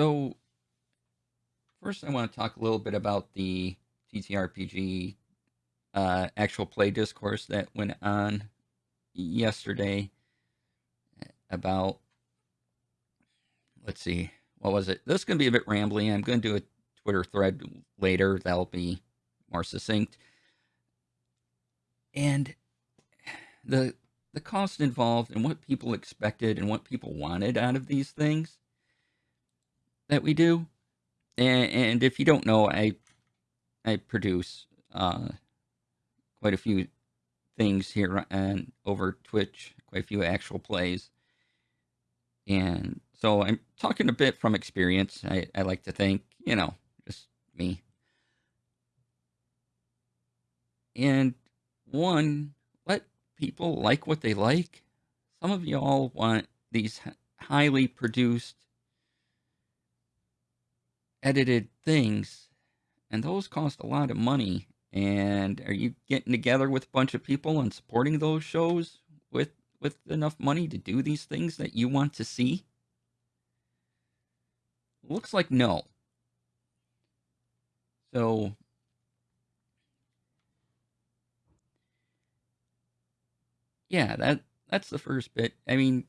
So first, I want to talk a little bit about the TTRPG uh, actual play discourse that went on yesterday about. Let's see, what was it? This is going to be a bit rambling. I'm going to do a Twitter thread later that'll be more succinct. And the the cost involved and what people expected and what people wanted out of these things that we do. And, and if you don't know, I I produce uh, quite a few things here and over Twitch, quite a few actual plays. And so I'm talking a bit from experience. I, I like to think, you know, just me. And one, let people like what they like. Some of y'all want these highly produced, edited things, and those cost a lot of money. And are you getting together with a bunch of people and supporting those shows with with enough money to do these things that you want to see? Looks like no. So yeah, that that's the first bit. I mean,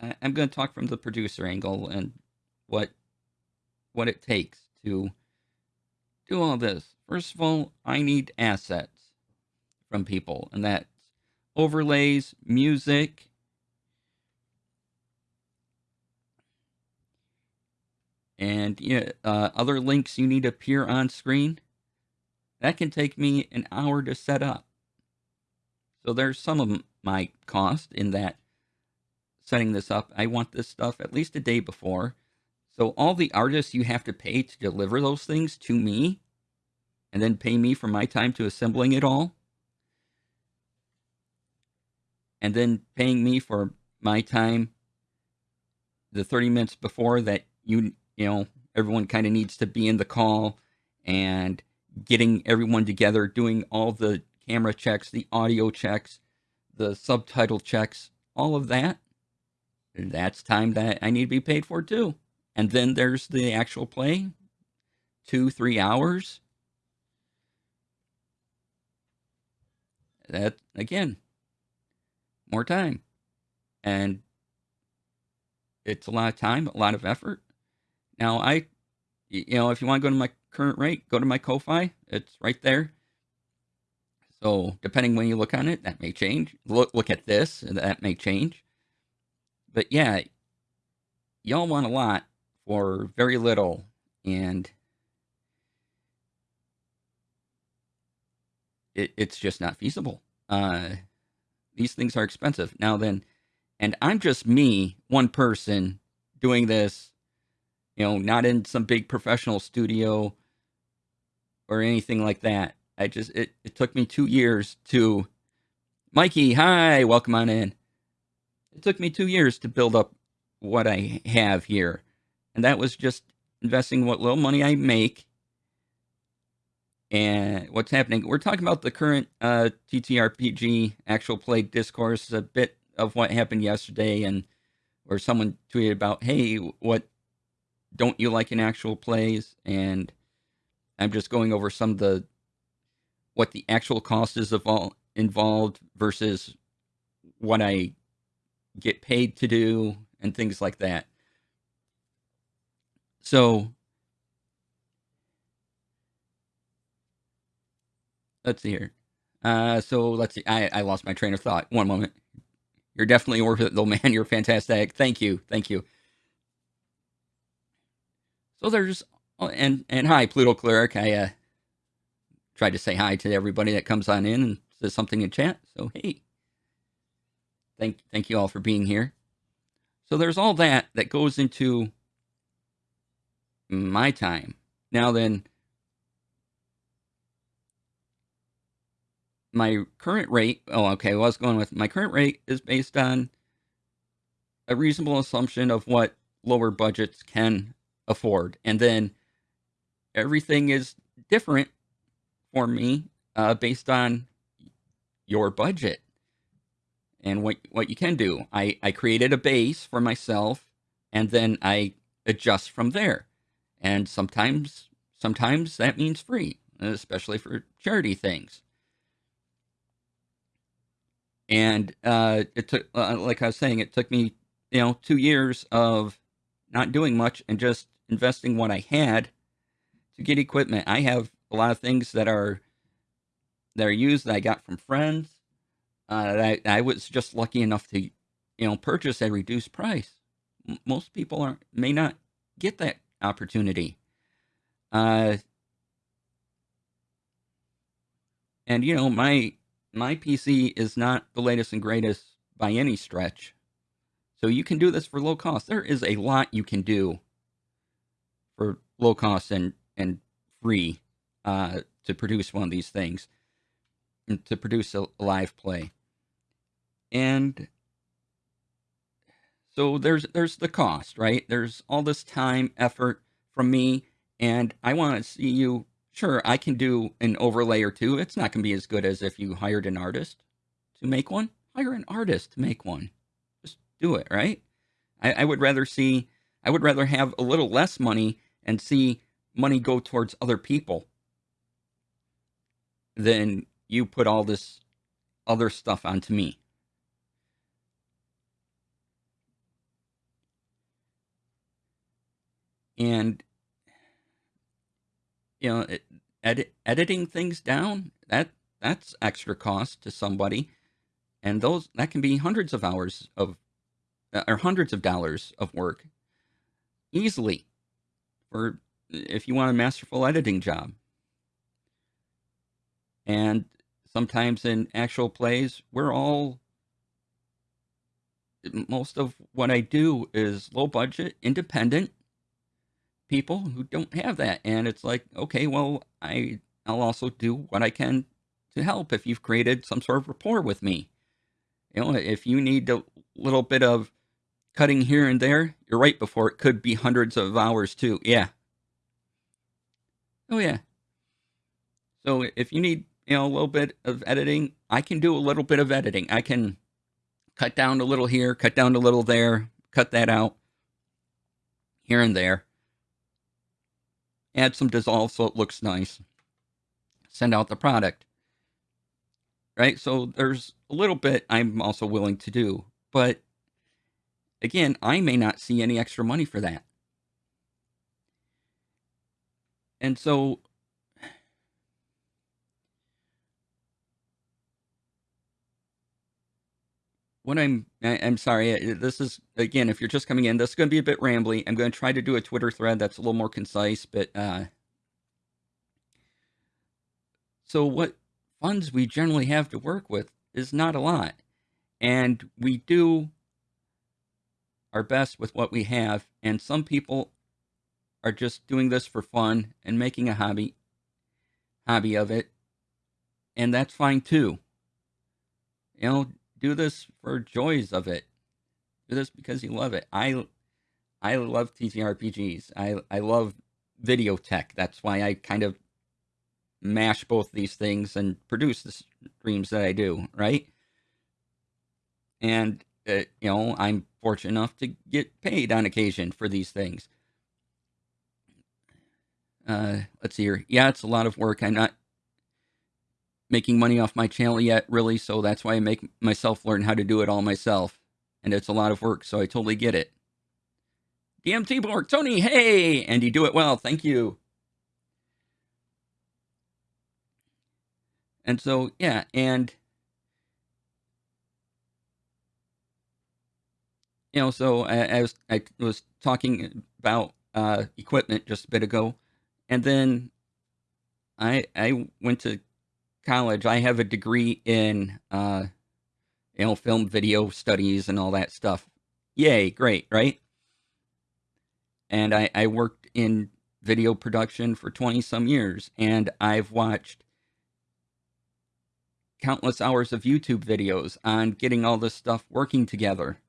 I'm going to talk from the producer angle and what what it takes to do all this. First of all, I need assets from people, and that's overlays, music, and you know, uh, other links you need to appear on screen. That can take me an hour to set up. So there's some of my cost in that setting this up. I want this stuff at least a day before. So all the artists you have to pay to deliver those things to me and then pay me for my time to assembling it all. And then paying me for my time the 30 minutes before that you you know everyone kind of needs to be in the call and getting everyone together doing all the camera checks, the audio checks, the subtitle checks, all of that. That's time that I need to be paid for too. And then there's the actual play, two, three hours. That, again, more time. And it's a lot of time, a lot of effort. Now, I, you know, if you want to go to my current rate, go to my Ko-Fi. It's right there. So depending when you look on it, that may change. Look look at this, that may change. But yeah, y'all want a lot for very little, and it, it's just not feasible. Uh, these things are expensive. Now then, and I'm just me, one person, doing this, you know, not in some big professional studio or anything like that. I just it, it took me two years to Mikey, hi, welcome on in. It took me two years to build up what I have here. And that was just investing what little money I make and what's happening. We're talking about the current uh, TTRPG actual play discourse, a bit of what happened yesterday, and where someone tweeted about, hey, what don't you like in actual plays? And I'm just going over some of the what the actual cost is of all involved versus what I get paid to do and things like that. So let's see here. Uh, so let's see. I, I lost my train of thought. One moment. You're definitely worth it, though, man. You're fantastic. Thank you. Thank you. So there's oh, and and hi, Pluto Cleric. I uh, tried to say hi to everybody that comes on in and says something in chat. So hey, thank thank you all for being here. So there's all that that goes into my time. Now then, my current rate. Oh, okay. Well, I was going with my current rate is based on a reasonable assumption of what lower budgets can afford, and then everything is different for me uh, based on your budget and what what you can do. I I created a base for myself and then I adjust from there. And sometimes sometimes that means free, especially for charity things. And uh, it took, uh, like I was saying, it took me, you know, two years of not doing much and just investing what I had to get equipment. I have a lot of things that are that are used that I got from friends. Uh, that I, I was just lucky enough to, you know, purchase at reduced price. M- most people are may not get that opportunity. Uh, and you know, my my PC is not the latest and greatest by any stretch. So you can do this for low cost. There is a lot you can do for low cost and and free uh, to produce one of these things, to produce a live play. And so there's there's the cost, right? There's all this time, effort from me, and I want to see you. Sure, I can do an overlay or two. It's not going to be as good as if you hired an artist to make one. Hire an artist to make one. Just do it, right? I, I would rather see. I would rather have a little less money and see money go towards other people than you put all this other stuff onto me. And you know, edit, editing things down that that's extra cost to somebody, and those that can be hundreds of hours of uh, or hundreds of dollars of work easily for if you want a masterful editing job. And sometimes in actual plays, we're all most of what I do is low budget, independent people who don't have that. And it's like, okay, well, I I'll also do what I can to help if you've created some sort of rapport with me. You know, if you need a little bit of cutting here and there, you're right before it could be hundreds of hours too. Yeah. Oh yeah. So if you need, you know, a little bit of editing, I can do a little bit of editing. I can cut down a little here, cut down a little there, cut that out here and there. Add some dissolve so it looks nice. Send out the product. Right? So there's a little bit I'm also willing to do. But again, I may not see any extra money for that. And so what I'm I, am i am sorry. This is again, if you're just coming in, this is going to be a bit rambly. I'm going to try to do a Twitter thread that's a little more concise, but uh, so what funds we generally have to work with is not a lot, and we do our best with what we have. And some people are just doing this for fun and making a hobby hobby of it, and that's fine too. You know, do this for joys of it. Do this because you love it. I I love TTRPGs. I I love video tech. That's why I kind of mash both these things and produce the streams that I do, right? And uh, you know, I'm fortunate enough to get paid on occasion for these things. Uh, let's see here. Yeah, it's a lot of work. I'm not making money off my channel yet, really, so that's why I make myself learn how to do it all myself. And it's a lot of work, so I totally get it. DMT Borg, Tony, hey! And you do it well, thank you. And so, yeah, and you know, so I, I was I was talking about uh, equipment just a bit ago, and then I I went to college. I have a degree in uh, you know film video studies and all that stuff. Yay, great, right? And I, I worked in video production for 20 some years, and I've watched countless hours of YouTube videos on getting all this stuff working together.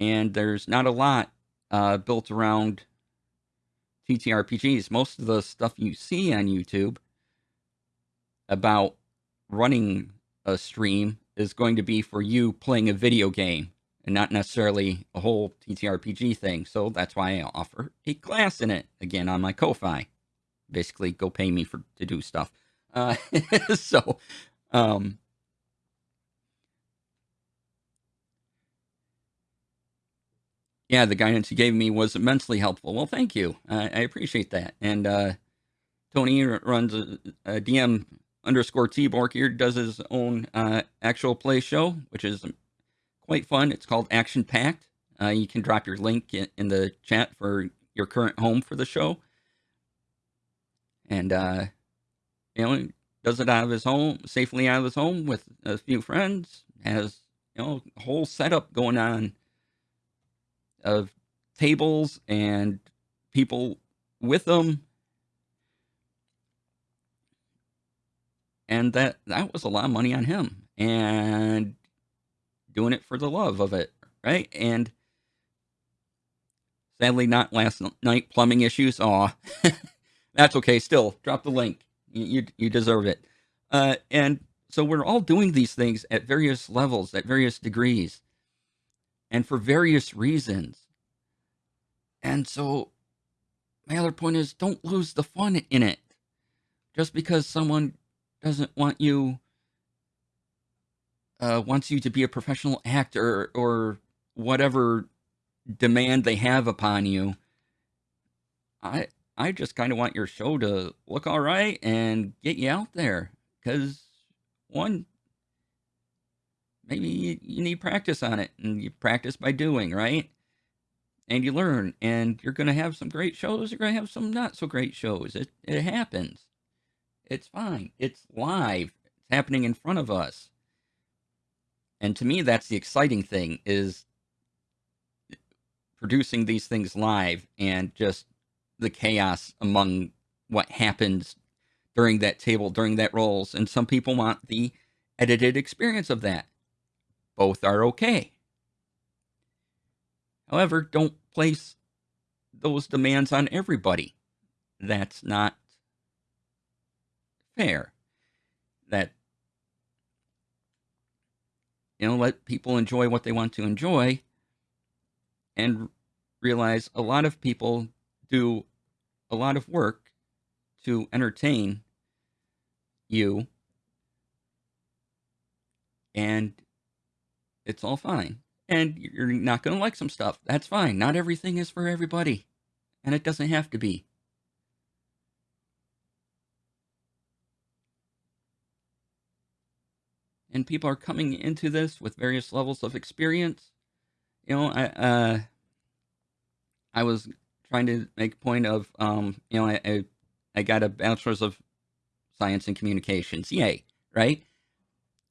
And there's not a lot uh, built around TTRPGs. Most of the stuff you see on YouTube about running a stream is going to be for you playing a video game. and not necessarily a whole TTRPG thing. So that's why I offer a class in it again on my Ko-fi. Basically, go pay me for to do stuff. Uh, so, um, yeah, the guidance you gave me was immensely helpful. Well, thank you. I, I appreciate that. And uh, Tony runs a, a, DM underscore Tbork here, does his own uh, actual play show, which is quite fun. It's called Action Packed. Uh, you can drop your link in, in, the chat for your current home for the show. And, uh, you know, he does it out of his home, safely out of his home with a few friends, has, you know, a whole setup going on of tables and people with them. And that that was a lot of money on him and doing it for the love of it, right? And sadly not last night plumbing issues. Aw. That's okay. Still, drop the link. You you, you deserve it. Uh, and so we're all doing these things at various levels, at various degrees and for various reasons. And so my other point is don't lose the fun in it. Just because someone doesn't want you uh, wants you to be a professional actor or whatever demand they have upon you. I I just kind of want your show to look all right and get you out there because one maybe you, you need practice on it and you practice by doing, right? And you learn and you're going to have some great shows, you're going to have some not so great shows. It it happens. It's fine. It's live. It's happening in front of us. And to me that's the exciting thing is producing these things live and just the chaos among what happens during that table, during that rolls. And some people want the edited experience of that both are okay. However, don't place those demands on everybody. That's not fair. That, you know, let people enjoy what they want to enjoy and realize a lot of people do a lot of work to entertain you and it's all fine. And you're not going to like some stuff. That's fine. Not everything is for everybody. And it doesn't have to be. And people are coming into this with various levels of experience. You know, I uh, I was trying to make point of, um, you know, I, I, I got a bachelor's of science and communications. Yay, right?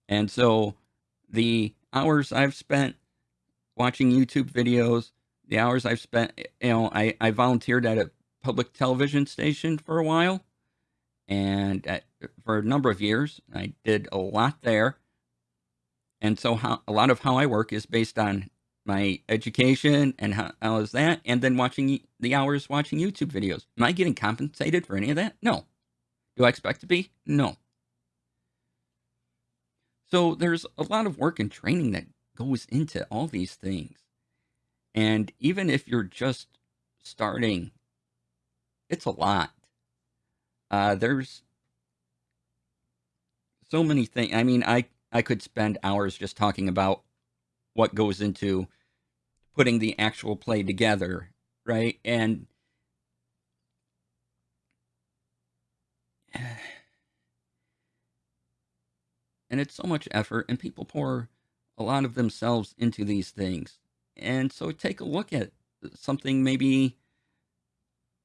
And so the hours I've spent watching YouTube videos, the hours I've spent, you know, I, I volunteered at a public television station for a while and at, for a number of years. I did a lot there. And so how, a lot of how I work is based on my education and how, how is that, and then watching the hours watching YouTube videos. Am I getting compensated for any of that? No. Do I expect to be? No. So there's a lot of work and training that goes into all these things. And even if you're just starting, it's a lot. Uh, there's so many things. I mean, I, I could spend hours just talking about what goes into putting the actual play together, right? And and it's so much effort and people pour a lot of themselves into these things and so take a look at something maybe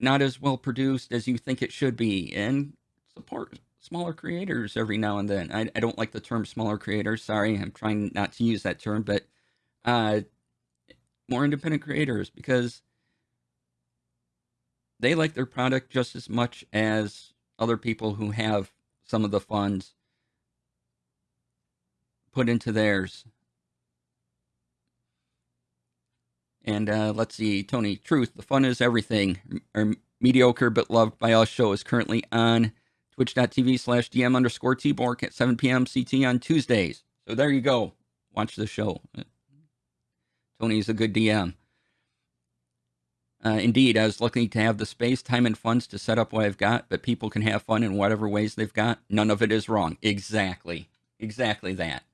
not as well produced as you think it should be and support smaller creators every now and then i, I don't like the term smaller creators sorry i'm trying not to use that term but uh, more independent creators because they like their product just as much as other people who have some of the funds put into theirs. And uh, let's see, Tony, truth, the fun is everything. Our mediocre but loved by us show is currently on twitch.tv slash DM underscore Tbork at 7 p.m. CT on Tuesdays. So there you go. Watch the show. Tony's a good DM. Uh, indeed, I was lucky to have the space, time, and funds to set up what I've got, but people can have fun in whatever ways they've got. None of it is wrong. Exactly. Exactly that.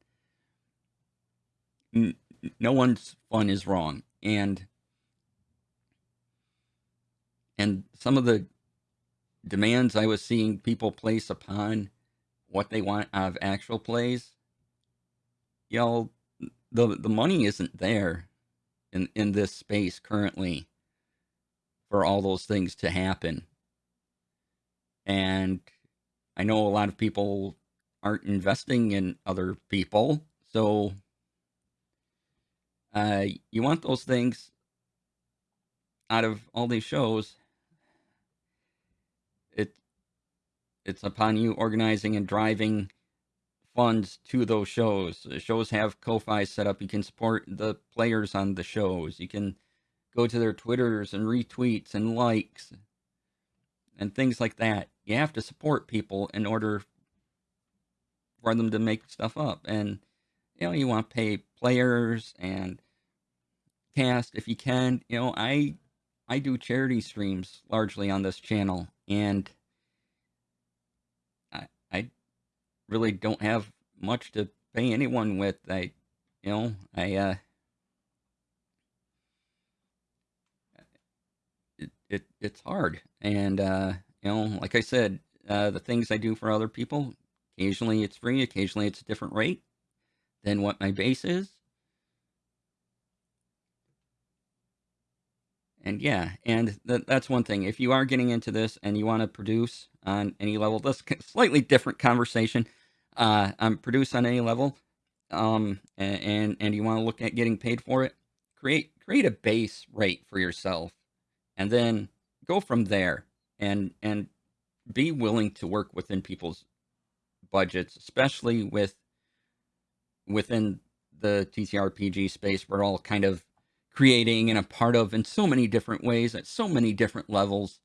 No one's fun is wrong. And and some of the demands I was seeing people place upon what they want out of actual plays, know, the the money isn't there in in this space currently for all those things to happen. And I know a lot of people aren't investing in other people, so uh, you want those things out of all these shows. It it's upon you organizing and driving funds to those shows. The shows have Ko-Fi set up. You can support the players on the shows. You can go to their Twitters and retweets and likes and things like that. You have to support people in order for them to make stuff up. And you know, you want to pay players and cast if you can. You know, I I do charity streams largely on this channel and I I really don't have much to pay anyone with. I you know, I uh it, it it's hard. And uh, you know, like I said, uh, the things I do for other people, occasionally it's free, occasionally it's a different rate than what my base is. And yeah, and th- that's one thing. If you are getting into this and you want to produce on any level, that's slightly different conversation. Uh, I'm produce on any level, um, and, and and you want to look at getting paid for it. Create create a base rate for yourself and then go from there and and be willing to work within people's budgets, especially with within the TTRPG space. We're all kind of creating and a part of in so many different ways at so many different levels.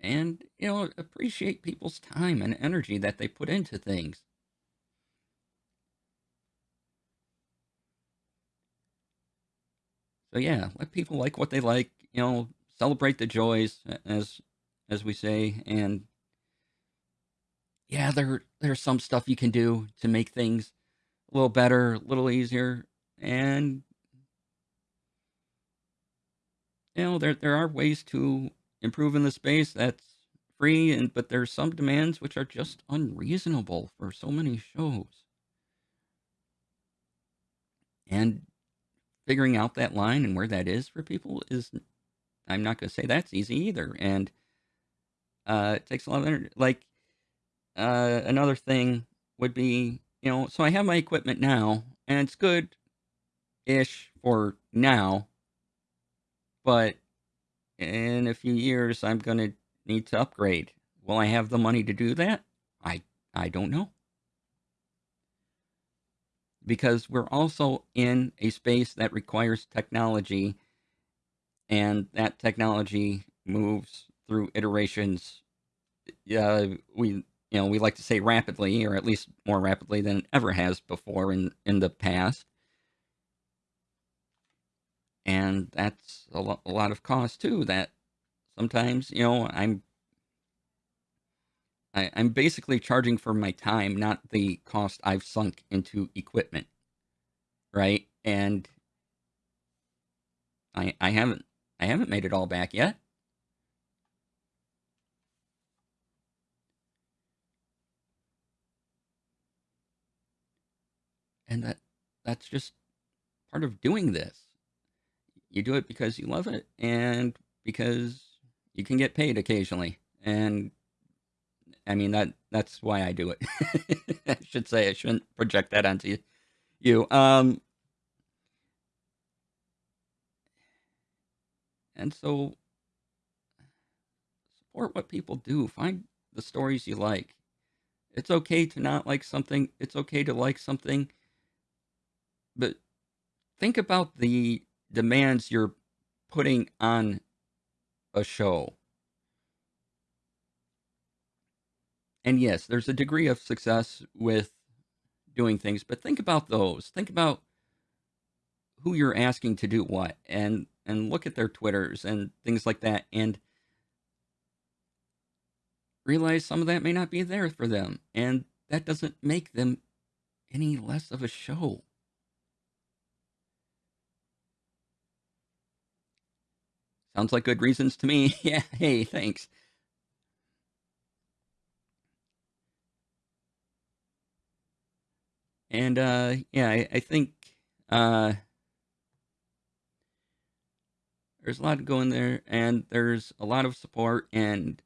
And, you know, appreciate people's time and energy that they put into things. So yeah, let people like what they like. You know, celebrate the joys, as as we say, and yeah, there there's some stuff you can do to make things a little better, a little easier, and you know there there are ways to improve in the space that's free, and but there's some demands which are just unreasonable for so many shows. And figuring out that line and where that is for people is I'm not going to say that's easy either. And uh, it takes a lot of energy. Like uh, another thing would be, you know, so I have my equipment now, and it's good ish for now, but in a few years I'm going to need to upgrade. Will I have the money to do that? I I don't know because we're also in a space that requires technology and that technology moves through iterations uh, we you know we like to say rapidly or at least more rapidly than it ever has before in in the past and that's a, lo- a lot of cost too that sometimes you know i'm I, I'm basically charging for my time, not the cost I've sunk into equipment, right? And I I haven't I haven't made it all back yet. And that that's just part of doing this. You do it because you love it and because you can get paid occasionally. And I mean that that's why I do it. I should say I shouldn't project that onto you. Um, and so support what people do. Find the stories you like. It's okay to not like something. It's okay to like something. But think about the demands you're putting on a show. And yes, there's a degree of success with doing things, but think about those. Think about who you're asking to do what and and look at their Twitters and things like that and realize some of that may not be there for them. And that doesn't make them any less of a show. Sounds like good reasons to me. yeah, hey, thanks. And uh yeah, I, I think uh there's a lot going there and there's a lot of support and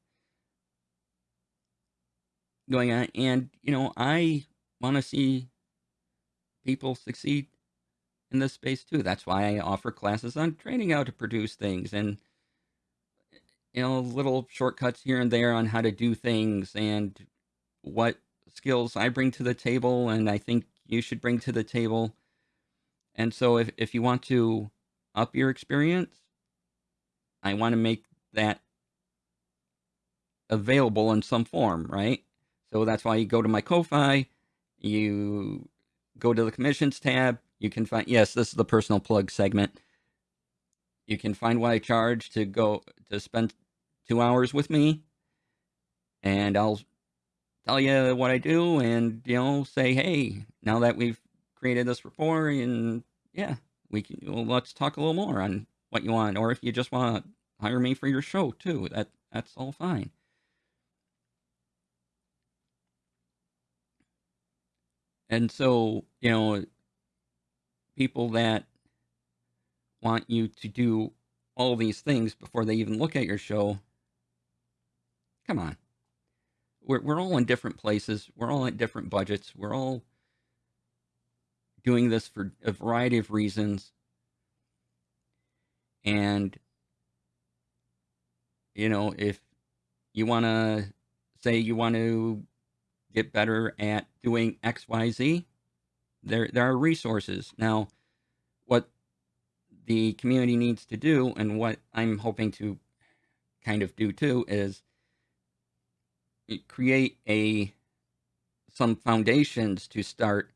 going on and you know, I want to see people succeed in this space too. That's why I offer classes on training how to produce things and you know, little shortcuts here and there on how to do things and what skills I bring to the table and I think you should bring to the table. And so if if you want to up your experience, I want to make that available in some form, right? So that's why you go to my Ko-Fi, you go to the commissions tab, you can find, yes, this is the personal plug segment. You can find what I charge to go to spend two hours with me, and I'll tell you what I do, and you know, say, hey, now that we've created this rapport, and yeah, we can well, let's talk a little more on what you want, or if you just want to hire me for your show too, that that's all fine. And so, you know, people that want you to do all these things before they even look at your show, come on. We're, we're all in different places. We're all at different budgets. We're all doing this for a variety of reasons. And, you know, if you want to say you want to get better at doing XYZ, there there are resources. Now, what the community needs to do and what I'm hoping to kind of do too is create a some foundations to start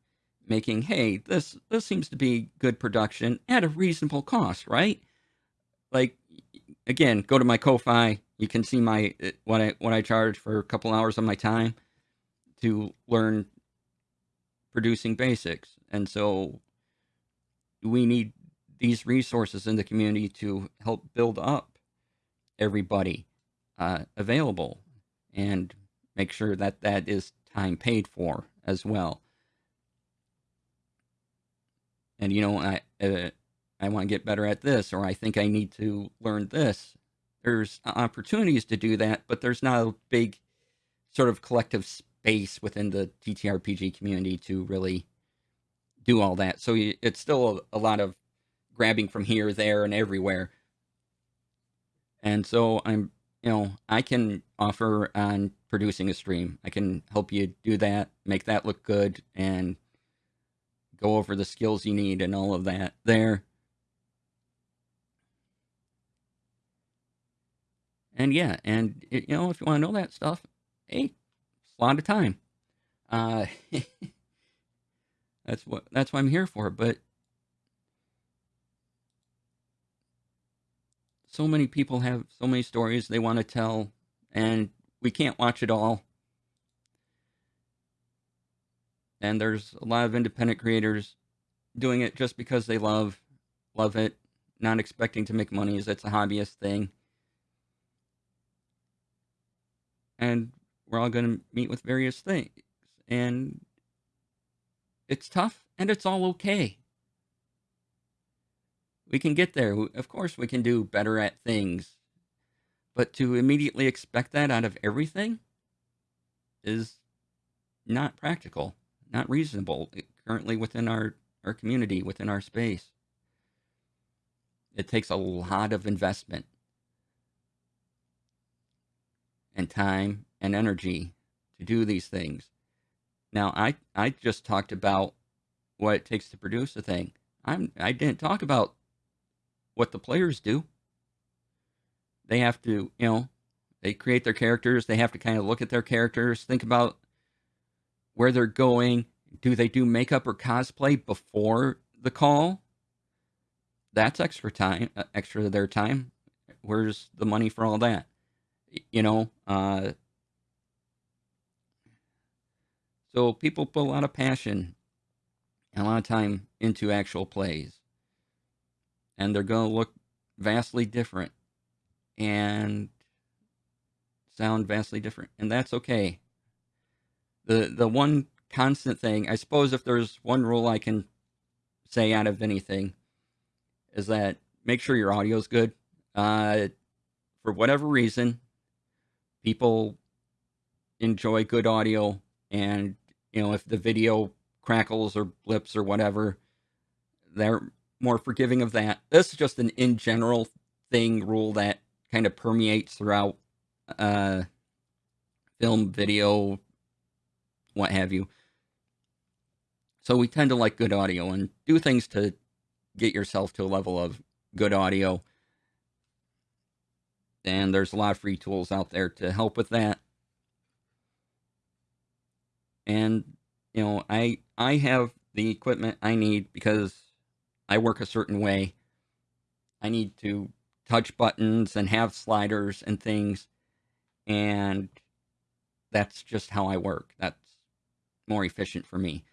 making hey this this seems to be good production at a reasonable cost right like again go to my ko-fi you can see my uh, what i what i charge for a couple hours of my time to learn producing basics. And so we need these resources in the community to help build up everybody uh, available and make sure that that is time paid for as well. And you know, I uh, I want to get better at this, or I think I need to learn this. There's opportunities to do that, but there's not a big sort of collective space within the TTRPG community to really do all that. So it's still a, a lot of grabbing from here, there, and everywhere. And so I'm, you know, I can offer on producing a stream. I can help you do that, make that look good, and go over the skills you need and all of that there. And yeah, and you know, if you want to know that stuff, hey, a lot of time. Uh, that's what that's what I'm here for. But so many people have so many stories they want to tell, and we can't watch it all. And there's a lot of independent creators doing it just because they love love it, not expecting to make money as it's a hobbyist thing. And we're all going to meet with various things. And it's tough and it's all okay. We can get there. Of course, we can do better at things. But to immediately expect that out of everything is not practical, not reasonable eh, currently within our, our community, within our space. It takes a lot of investment and time and energy to do these things. Now, I, I just talked about what it takes to produce a thing. I'm, I didn't talk about what the players do. They have to, you know, they create their characters. They have to kind of look at their characters, think about where they're going, Do they do makeup or cosplay before the call? That's extra time, uh, extra their time. Where's the money for all that? You know, uh, so people put a lot of passion and a lot of time into actual plays, and they're going to look vastly different and sound vastly different, and that's okay. The the one constant thing, I suppose, if there's one rule I can say out of anything, is that make sure your audio's good. Uh, for whatever reason, people enjoy good audio, and you know if the video crackles or blips or whatever, they're more forgiving of that. This is just an in general thing rule that kind of permeates throughout uh, film, video, what have you. So we tend to like good audio and do things to get yourself to a level of good audio. And there's a lot of free tools out there to help with that. And you know, I I have the equipment I need because I work a certain way. I need to touch buttons and have sliders and things and that's just how I work. That's more efficient for me.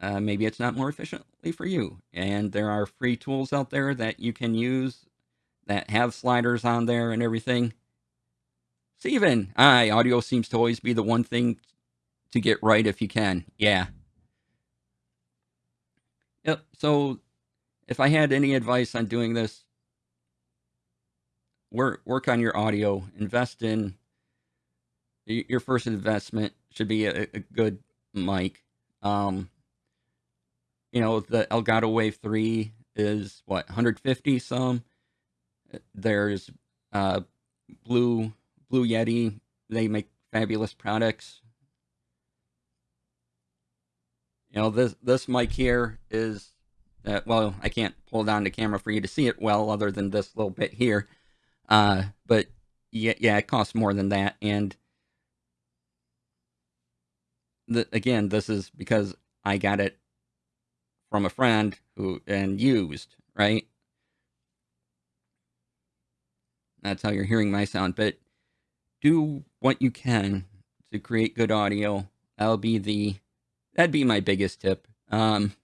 Uh, maybe it's not more efficiently for you. And there are free tools out there that you can use that have sliders on there and everything. Steven, I audio seems to always be the one thing to get right if you can. Yeah. Yep. So if I had any advice on doing this, work work on your audio. Invest in your first investment should be a, a good mic. Um, you know, the Elgato Wave 3 is what 150 some. There's uh Blue Blue Yeti. They make fabulous products. You know, this this mic here is uh, well, I can't pull down the camera for you to see it well other than this little bit here. Uh but yeah, yeah, it costs more than that and the, again, this is because I got it from a friend who and used, right? That's how you're hearing my sound. But do what you can to create good audio. That'll be the that'd be my biggest tip. Um,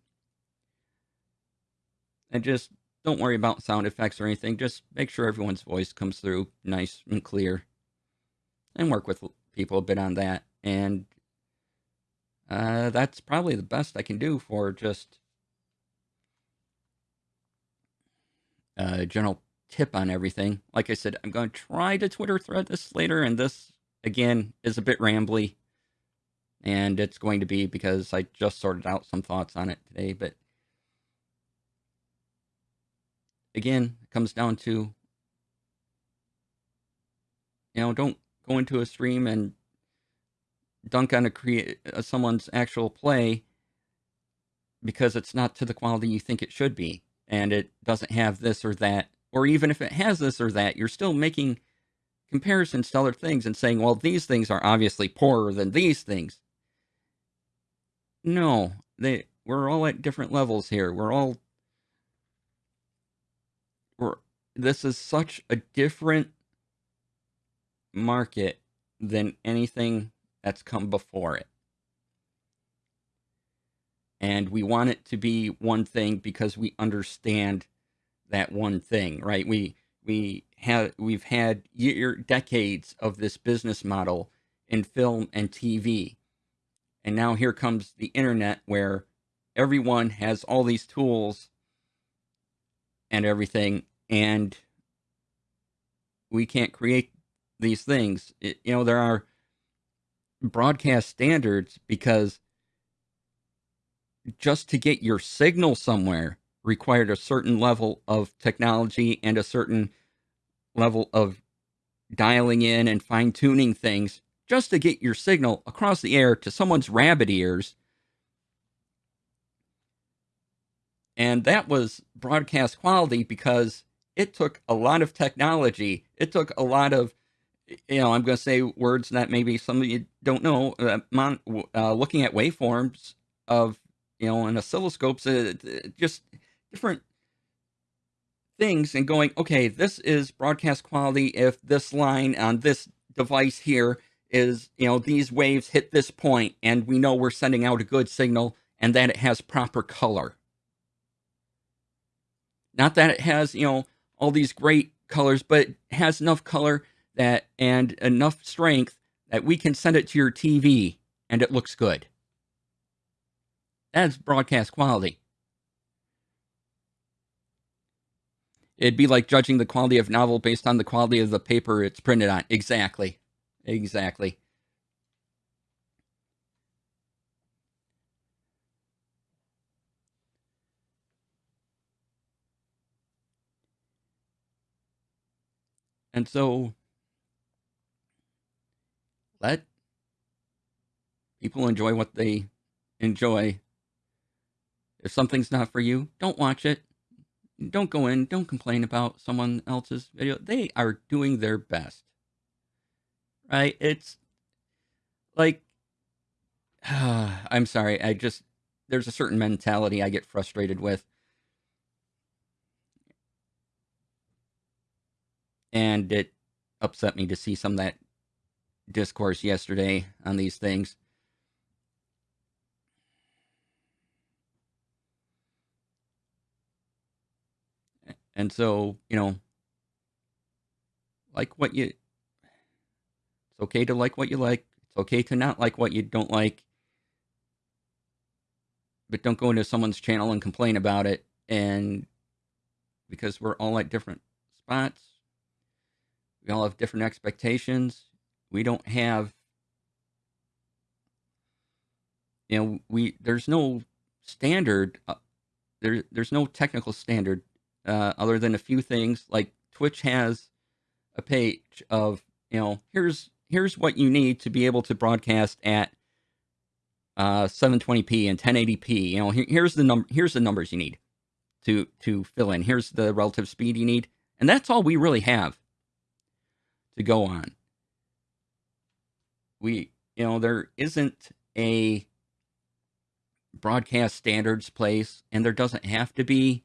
and just don't worry about sound effects or anything. Just make sure everyone's voice comes through nice and clear, and work with people a bit on that. And uh, that's probably the best I can do for just a general tip on everything. Like I said, I'm going to try to Twitter thread this later, and this again is a bit rambly, and it's going to be because I just sorted out some thoughts on it today. But again, it comes down to you know, don't go into a stream and dunk on a create uh, someone's actual play because it's not to the quality you think it should be, and it doesn't have this or that, or even if it has this or that, you're still making comparisons to other things and saying, well, these things are obviously poorer than these things. No, they we're all at different levels here. We're all we're this is such a different market than anything that's come before it. And we want it to be one thing because we understand that one thing, right? We we have we've had year decades of this business model in film and TV. And now here comes the internet where everyone has all these tools and everything and we can't create these things. It, you know, there are broadcast standards because just to get your signal somewhere required a certain level of technology and a certain level of dialing in and fine tuning things just to get your signal across the air to someone's rabbit ears. And that was broadcast quality because it took a lot of technology. It took a lot of, you know, I'm going to say words that maybe some of you don't know. Uh, mon- uh, looking at waveforms of, you know, oscilloscopes, uh, just different things and going, okay, this is broadcast quality if this line on this device here is, you know, these waves hit this point and we know we're sending out a good signal and that it has proper color. Not that it has, you know, all these great colors, but it has enough color that and enough strength that we can send it to your TV and it looks good. That's broadcast quality. It'd be like judging the quality of novel based on the quality of the paper it's printed on. Exactly. Exactly. And so let people enjoy what they enjoy. If something's not for you, don't watch it. Don't go in, don't complain about someone else's video. They are doing their best. Right? It's like I'm sorry. I just there's a certain mentality I get frustrated with. And it upset me to see some of that discourse yesterday on these things. And so, you know, like what you, it's okay to like what you like. It's okay to not like what you don't like. But don't go into someone's channel and complain about it. And because we're all at different spots, we all have different expectations. We don't have, you know, we, there's no standard, uh, there, there's no technical standard uh, other than a few things like Twitch has a page of you know here's here's what you need to be able to broadcast at uh, 720p and 1080p. You know here, here's the number here's the numbers you need to to fill in. Here's the relative speed you need, and that's all we really have to go on. We you know there isn't a broadcast standards place, and there doesn't have to be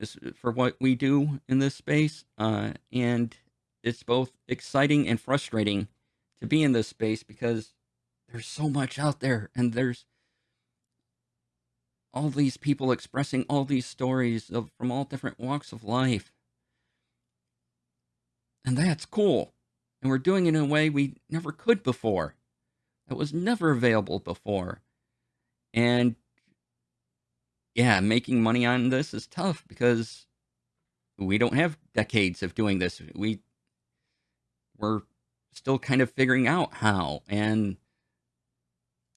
this for what we do in this space, uh, and it's both exciting and frustrating to be in this space because there's so much out there, and there's all these people expressing all these stories of from all different walks of life, and that's cool. And we're doing it in a way we never could before. That was never available before. And yeah, making money on this is tough because we don't have decades of doing this. We we're still kind of figuring out how. And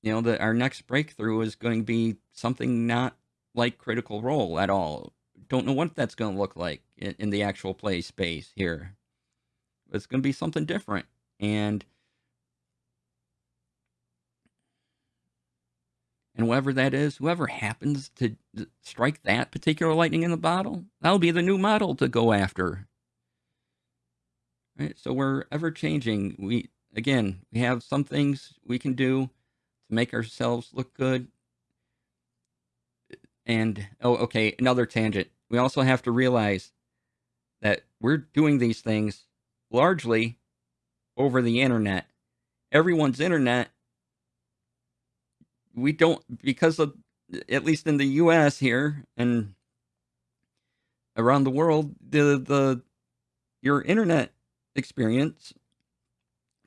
you know that our next breakthrough is going to be something not like critical role at all. Don't know what that's going to look like in, in the actual play space here. It's going to be something different. And And whoever that is, whoever happens to strike that particular lightning in the bottle, that'll be the new model to go after. Right? So we're ever changing. We again, we have some things we can do to make ourselves look good. And oh, okay, another tangent. We also have to realize that we're doing these things largely over the internet. Everyone's internet we don't because of at least in the U.S. here and around the world, the the your internet experience,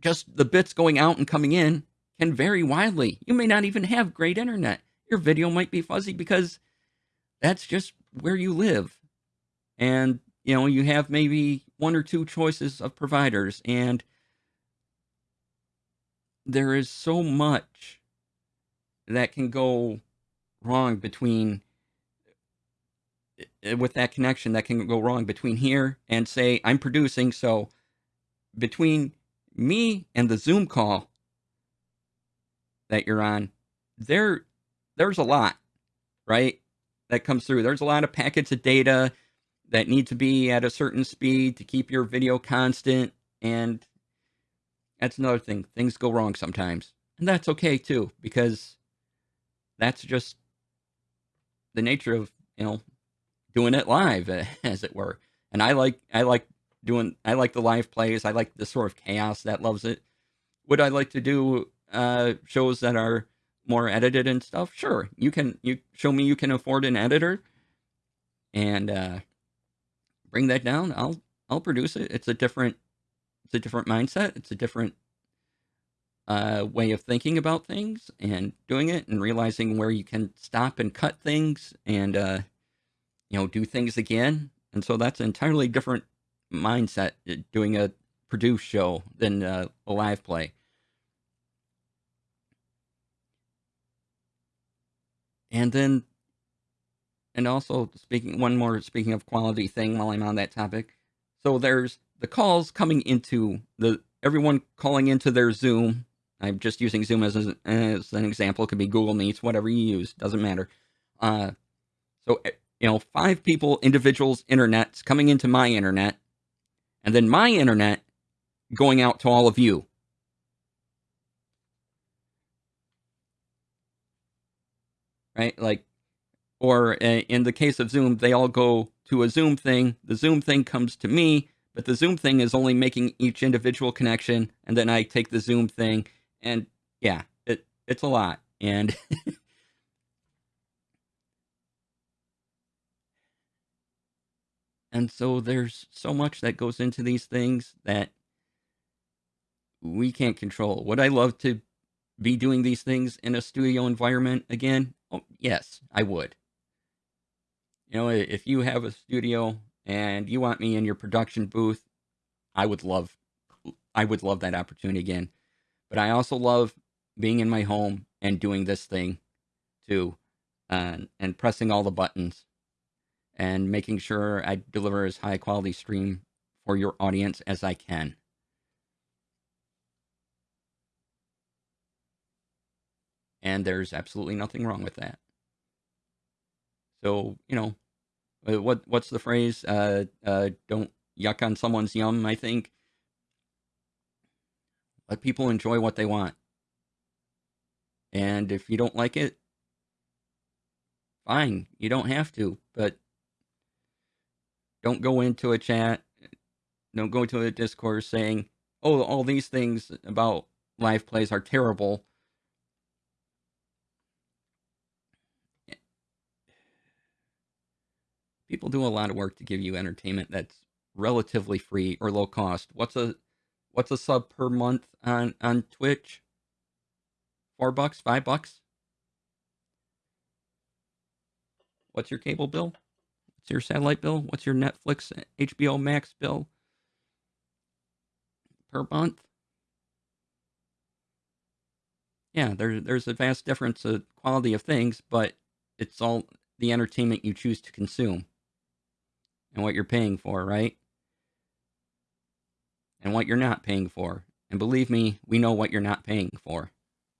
just the bits going out and coming in, can vary widely. You may not even have great internet. Your video might be fuzzy because that's just where you live, and you know you have maybe one or two choices of providers, and there is so much that can go wrong between eh, eh, with that connection that can go wrong between here and say I'm producing so between me and the Zoom call that you're on there there's a lot right that comes through there's a lot of packets of data that need to be at a certain speed to keep your video constant and that's another thing things go wrong sometimes and that's okay too because that's just the nature of you know doing it live, as it were. And I like I like doing I like the live plays. I like the sort of chaos that loves it. Would I like to do uh, shows that are more edited and stuff? Sure, you can. You show me you can afford an editor, and uh, bring that down. I'll I'll produce it. It's a different it's a different mindset. It's a different uh, way of thinking about things and doing it and realizing where you can stop and cut things and uh, you know do things again. And so that's entirely different mindset uh, doing a produced show than uh, a live play. And then, and also speaking one more speaking of quality thing while I'm on that topic. So there's the calls coming into the everyone calling into their Zoom. I'm just using Zoom as, a, as an example. It could be Google Meets, whatever you use, doesn't matter. Uh, so eh, you know, five people, individuals, internets coming into my internet, and then my internet going out to all of you. Right? Like, or uh, in the case of Zoom, they all go to a Zoom thing. The Zoom thing comes to me, but the Zoom thing is only making each individual connection, and then I take the Zoom thing, and yeah, it it's a lot. And And so there's so much that goes into these things that we can't control. Would I love to be doing these things in a studio environment again? Oh, yes, I would. You know, if you have a studio and you want me in your production booth, I would love I would love that opportunity again. But I also love being in my home and doing this thing too uh, and pressing all the buttons and making sure I deliver as high quality stream for your audience as I can. And there's absolutely nothing wrong with that. So, you know, uh, what what's the phrase? Uh, uh, don't yuck on someone's yum, I think. Let people enjoy what they want. And if you don't like it, fine, you don't have to, but don't go into a chat, don't go into a discourse saying, "Oh, all these things about live plays are terrible." People do a lot of work to give you entertainment that's relatively free or low cost. What's a what's a sub per month on on Twitch? Four bucks, five bucks. What's your cable bill? What's your satellite bill? What's your Netflix, HBO Max bill per month? Yeah, there, there's a vast difference of quality of things, but it's all the entertainment you choose to consume and what you're paying for, right? And what you're not paying for. And believe me, we know what you're not paying for.